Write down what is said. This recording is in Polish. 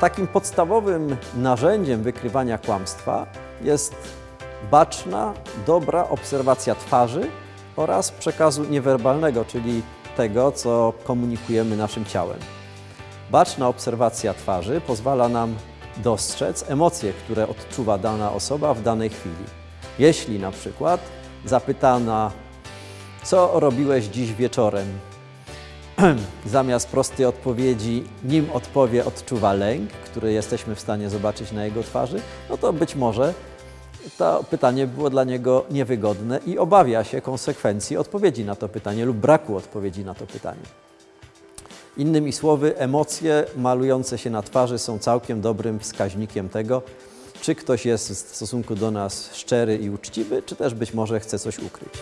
Takim podstawowym narzędziem wykrywania kłamstwa jest baczna, dobra obserwacja twarzy oraz przekazu niewerbalnego, czyli tego, co komunikujemy naszym ciałem. Baczna obserwacja twarzy pozwala nam dostrzec emocje, które odczuwa dana osoba w danej chwili. Jeśli na przykład zapytana, co robiłeś dziś wieczorem, zamiast prostej odpowiedzi, nim odpowie, odczuwa lęk, który jesteśmy w stanie zobaczyć na jego twarzy, no to być może to pytanie było dla niego niewygodne i obawia się konsekwencji odpowiedzi na to pytanie lub braku odpowiedzi na to pytanie. Innymi słowy, emocje malujące się na twarzy są całkiem dobrym wskaźnikiem tego, czy ktoś jest w stosunku do nas szczery i uczciwy, czy też być może chce coś ukryć.